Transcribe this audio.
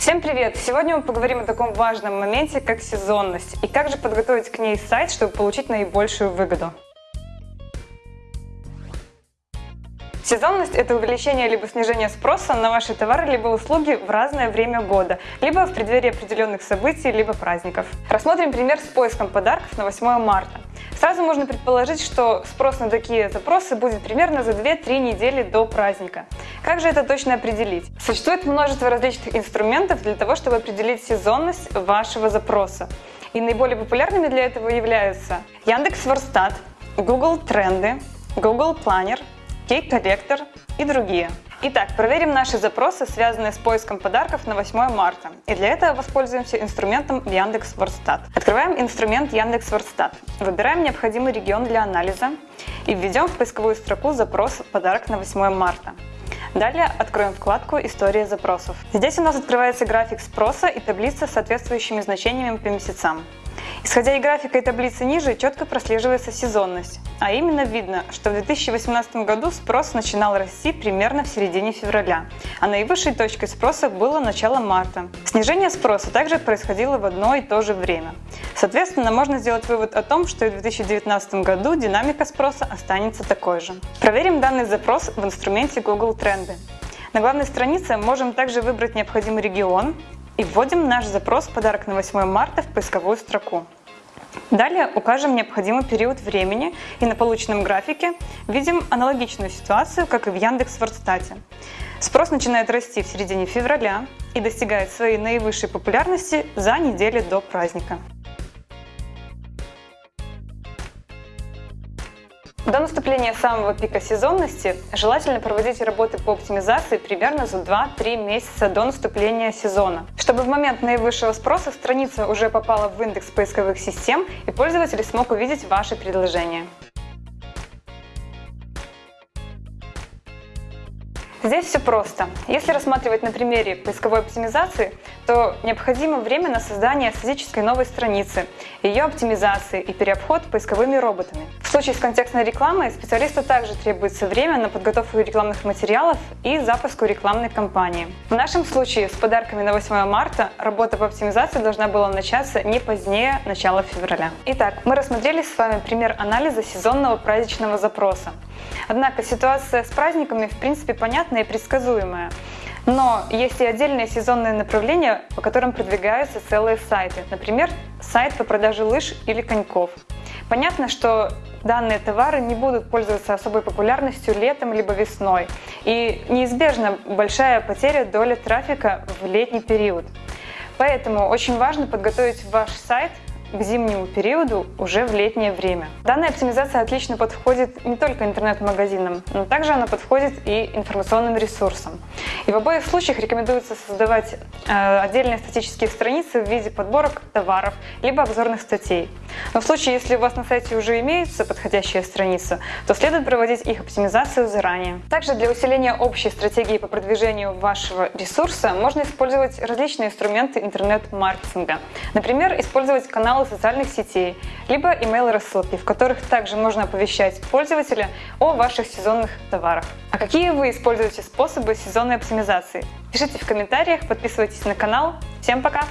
Всем привет! Сегодня мы поговорим о таком важном моменте, как сезонность, и как же подготовить к ней сайт, чтобы получить наибольшую выгоду. Сезонность – это увеличение либо снижение спроса на ваши товары либо услуги в разное время года, либо в преддверии определенных событий, либо праздников. Рассмотрим пример с поиском подарков на 8 марта. Сразу можно предположить, что спрос на такие запросы будет примерно за 2-3 недели до праздника. Как же это точно определить? Существует множество различных инструментов для того, чтобы определить сезонность вашего запроса. И наиболее популярными для этого являются Яндекс.Ворстат, Google Тренды, Google Planner, кейк-коллектор и другие. Итак, проверим наши запросы, связанные с поиском подарков на 8 марта. И для этого воспользуемся инструментом Яндекс.Ворстат. Открываем инструмент Яндекс.Ворстат. Выбираем необходимый регион для анализа и введем в поисковую строку запрос «Подарок на 8 марта». Далее откроем вкладку «История запросов». Здесь у нас открывается график спроса и таблица с соответствующими значениями по месяцам. Исходя из графика и таблицы ниже, четко прослеживается сезонность. А именно видно, что в 2018 году спрос начинал расти примерно в середине февраля, а наивысшей точкой спроса было начало марта. Снижение спроса также происходило в одно и то же время. Соответственно, можно сделать вывод о том, что и в 2019 году динамика спроса останется такой же. Проверим данный запрос в инструменте Google Тренды. На главной странице можем также выбрать необходимый регион, и вводим наш запрос «Подарок на 8 марта» в поисковую строку. Далее укажем необходимый период времени и на полученном графике видим аналогичную ситуацию, как и в Яндекс.Вордстате. Спрос начинает расти в середине февраля и достигает своей наивысшей популярности за неделю до праздника. До наступления самого пика сезонности желательно проводить работы по оптимизации примерно за 2-3 месяца до наступления сезона, чтобы в момент наивысшего спроса страница уже попала в индекс поисковых систем и пользователь смог увидеть ваши предложения. Здесь все просто. Если рассматривать на примере поисковой оптимизации, то необходимо время на создание статической новой страницы, ее оптимизации и переобход поисковыми роботами. В случае с контекстной рекламой специалисту также требуется время на подготовку рекламных материалов и запуску рекламной кампании. В нашем случае с подарками на 8 марта работа по оптимизации должна была начаться не позднее начала февраля. Итак, мы рассмотрели с вами пример анализа сезонного праздничного запроса. Однако ситуация с праздниками в принципе понятная и предсказуемая. Но есть и отдельные сезонные направления, по которым продвигаются целые сайты. Например, сайт по продаже лыж или коньков. Понятно, что данные товары не будут пользоваться особой популярностью летом либо весной. И неизбежна большая потеря доли трафика в летний период. Поэтому очень важно подготовить ваш сайт к зимнему периоду уже в летнее время. Данная оптимизация отлично подходит не только интернет-магазинам, но также она подходит и информационным ресурсам. И в обоих случаях рекомендуется создавать э, отдельные статические страницы в виде подборок товаров, либо обзорных статей. Но в случае, если у вас на сайте уже имеются подходящие страницы, то следует проводить их оптимизацию заранее. Также для усиления общей стратегии по продвижению вашего ресурса можно использовать различные инструменты интернет-маркетинга. Например, использовать каналы каналы социальных сетей, либо email-рассылки, в которых также можно оповещать пользователя о ваших сезонных товарах. А какие вы используете способы сезонной оптимизации? Пишите в комментариях, подписывайтесь на канал. Всем пока!